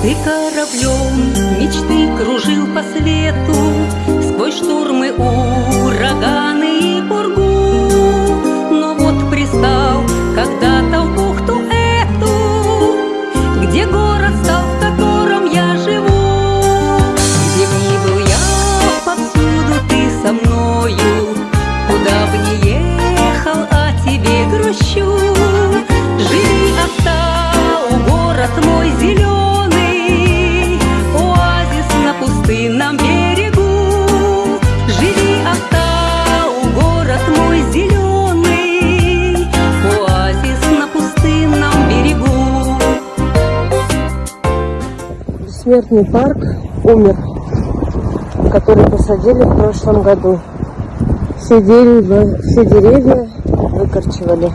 Ты кораблем мечты кружил по свету Сквозь штормы, ураганы и бургу, Но вот пристал когда-то в бухту эту Где город бессмертный парк умер, который посадили в прошлом году. Все деревья, все деревья выкорчевали.